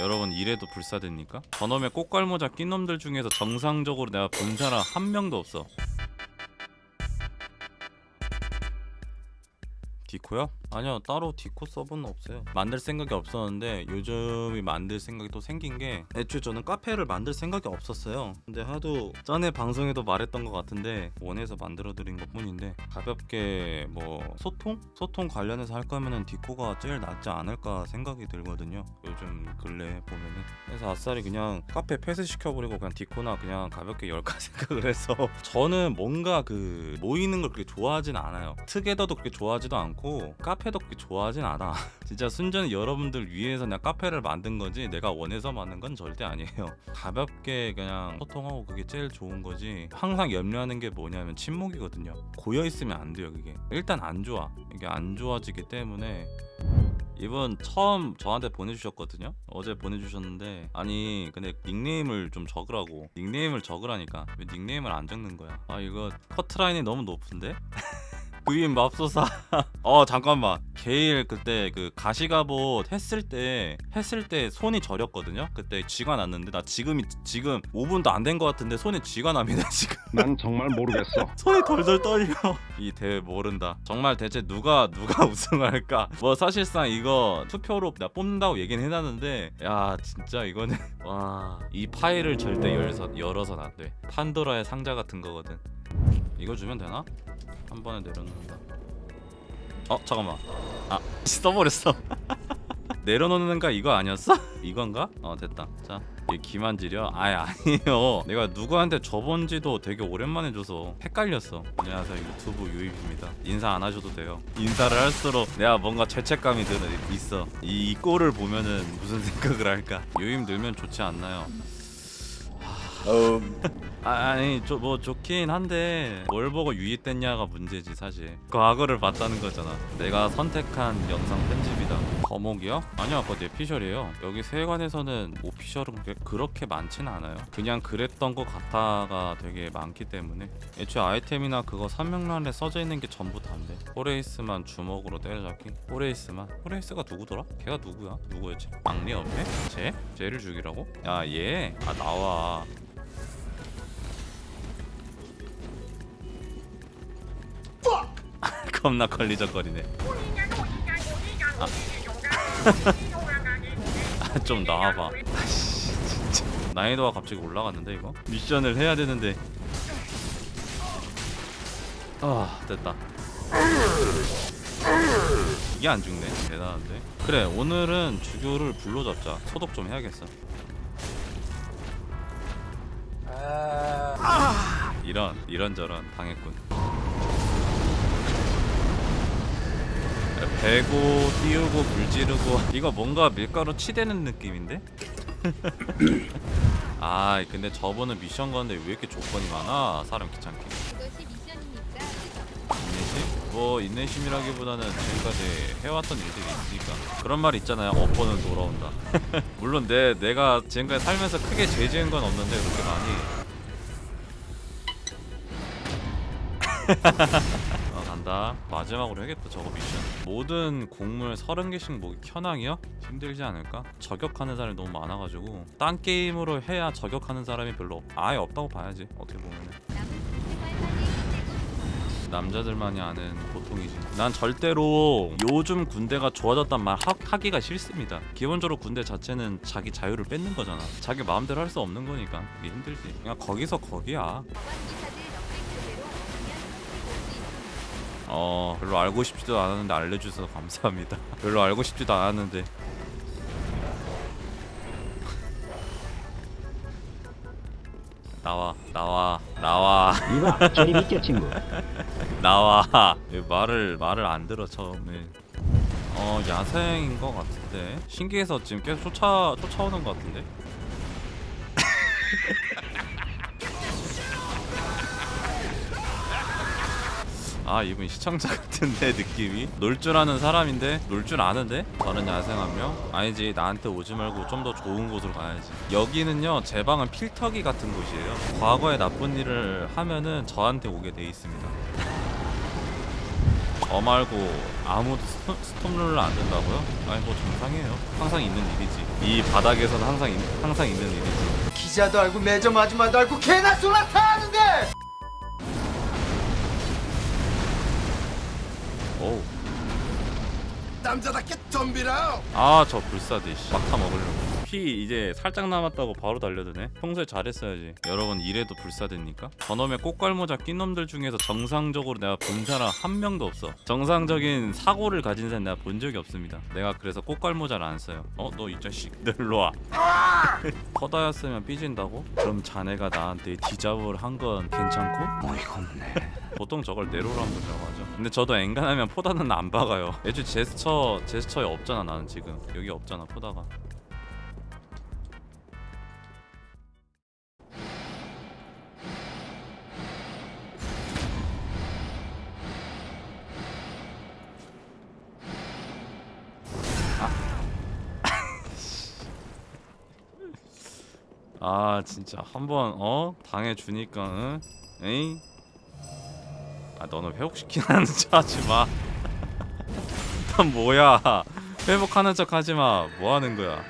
여러분 이래도 불사됩니까? 저놈의 꽃갈모자 낀 놈들 중에서 정상적으로 내가 본 사람 한 명도 없어 디코요? 아니요 따로 디코 서버는 없어요. 만들 생각이 없었는데 요즘이 만들 생각이 또 생긴 게 애초에 저는 카페를 만들 생각이 없었어요. 근데 하도 전에 방송에도 말했던 것 같은데 원해서 만들어 드린 것 뿐인데 가볍게 뭐 소통? 소통 관련해서 할 거면은 디코가 제일 낫지 않을까 생각이 들거든요. 요즘 근래 보면은. 그래서 아싸리 그냥 카페 폐쇄 시켜버리고 그냥 디코나 그냥 가볍게 열까 생각을 해서 저는 뭔가 그 모이는 걸 그렇게 좋아하진 않아요. 트게더도 그렇게 좋아하지도 않고 카페도 그렇게 좋아하진 않아. 진짜 순전히 여러분들 위해서 그냥 카페를 만든 거지 내가 원해서 만든 건 절대 아니에요. 가볍게 그냥 소통하고 그게 제일 좋은 거지. 항상 염려하는 게 뭐냐면 침묵이거든요. 고여 있으면 안 돼요 그게. 일단 안 좋아. 이게 안 좋아지기 때문에. 이분 처음 저한테 보내주셨거든요. 어제 보내주셨는데 아니 근데 닉네임을 좀 적으라고. 닉네임을 적으라니까. 왜 닉네임을 안 적는 거야? 아 이거 커트라인이 너무 높은데? 부인 맙소사. 어 잠깐만. 게일 그때 그 가시가봇 했을 때 했을 때 손이 저렸거든요? 그때 쥐가 났는데. 나 지금이 지금 5분도 안 된 것 같은데 손에 쥐가 납니다 지금. 난 정말 모르겠어. 손이 덜덜 떨려. 이 대회 모른다. 정말 대체 누가 누가 우승할까? 뭐 사실상 이거 투표로 나 뽑는다고 얘기는 해놨는데 야 진짜 이거는. 와 이 파일을 절대 열서, 열어서는 안돼. 판도라의 상자 같은 거거든 이거 주면 되나? 한 번에 내려놓는다. 어 잠깐만. 아 써버렸어. 내려놓는가 이거 아니었어? 이건가? 어 됐다. 자이 기만지려? 아예 아니에요. 내가 누구한테 줘본지도 되게 오랜만에 줘서 헷갈렸어. 안녕하세요. 유튜브 유입입니다. 인사 안 하셔도 돼요. 인사를 할수록 내가 뭔가 죄책감이 드는 있어. 이, 이 꼴을 보면은 무슨 생각을 할까? 유입 늘면 좋지 않나요? 아, 아니 저, 뭐 좋긴 한데 뭘 보고 유입됐냐가 문제지 사실 과거를 봤다는 거잖아 내가 선택한 영상 편집이다 거목이요? 아니요 그거 뇌피셜이에요 여기 세계관에서는 official은 그렇게, 많지는 않아요 그냥 그랬던 것 같아가 되게 많기 때문에 애초에 아이템이나 그거 설명란에 써져 있는 게 전부 다인데 호레이스만 주먹으로 때려잡기 호레이스만 호레이스가 누구더라? 걔가 누구야? 누구였지? 막내 옆에? 쟤? 쟤를 죽이라고? 야얘아 나와 겁나 걸리적거리네. 아, 좀 나와봐. 아씨 진짜. 난이도가 갑자기 올라갔는데 이거? 미션을 해야 되는데. 아 됐다. 이게 안 죽네. 대단한데. 그래 오늘은 주교를 불러잡자. 소독 좀 해야겠어. 이런 이런저런 당했군 배고 띄우고 물 지르고 이거 뭔가 밀가루 치대는 느낌인데? 아 근데 저번에 미션 건데 왜 이렇게 조건이 많아 사람 귀찮게? 인내심? 뭐 인내심이라기보다는 지금까지 해왔던 일들이 있으니까 그런 말 있잖아요 업보는 돌아온다 물론 내, 내가 지금까지 살면서 크게 죄 지은 건 없는데 그렇게 많이 어 간다. 마지막으로 해야겠다 저거 미션. 모든 곡물 30개씩 모기 현황이요? 힘들지 않을까? 저격하는 사람이 너무 많아가지고. 딴 게임으로 해야 저격하는 사람이 별로 없, 아예 없다고 봐야지 어떻게 보면은. 남자들만이 아는 고통이지. 난 절대로 요즘 군대가 좋아졌단 말 하, 하기가 싫습니다. 기본적으로 군대 자체는 자기 자유를 뺏는 거잖아. 자기 마음대로 할 수 없는 거니까. 그게 힘들지. 그냥 거기서 거기야 어 별로 알고 싶지도 않았는데 알려주셔서 감사합니다. 별로 알고 싶지도 않았는데. 나와 나와 나와. 이봐, 저리 비켜 친구. 나와. 왜 말을 말을 안 들어 처음에. 어 야생인 것 같은데. 신기해서 지금 계속 쫓아 쫓아오는 것 같은데 아 이분 시청자 같은데 느낌이 놀 줄 아는 사람인데 놀 줄 아는데 저는 야생 한명 아니지 나한테 오지 말고 좀 더 좋은 곳으로 가야지 여기는요 제 방은 필터기 같은 곳이에요 과거에 나쁜 일을 하면은 저한테 오게 돼 있습니다 저 말고 아무도 스톱 룰을 안 된다고요? 아니 뭐 정상이에요. 항상 있는 일이지. 이 바닥에서는 항상 있- 항상 있는 일이지. 기자도 알고 매점 아줌마도 알고 개나 소나 다 아는데 오. 남자답게 덤비라 아저 불사대 씨. 막타 먹으려고 피 이제 살짝 남았다고 바로 달려드네 평소에 잘했어야지 여러분 이래도 불사대니까 저놈의 꽃갈모자 낀 놈들 중에서 정상적으로 내가 본 사람 한 명도 없어 정상적인 사고를 가진 사람 내가 본 적이 없습니다 내가 그래서 꽃갈모자를 안 써요 어 너 이 자식 ner로와 퍼다였으면 삐진다고? 그럼 자네가 나한테 디자브를 한건 괜찮고? 어이가 없네. 보통 저걸 한 거라고 하죠. 근데 저도 엔간하면 포다는 안 박아요. 애초에 제스처 제스처에 없잖아 나는 지금 여기 없잖아 포다가. 아 진짜 한번 어 당해 주니까 응? 에잉 아 너는 회복시키는 척 하지 마. 난 뭐야? 회복하는 척 하지 마. 뭐 하는 거야?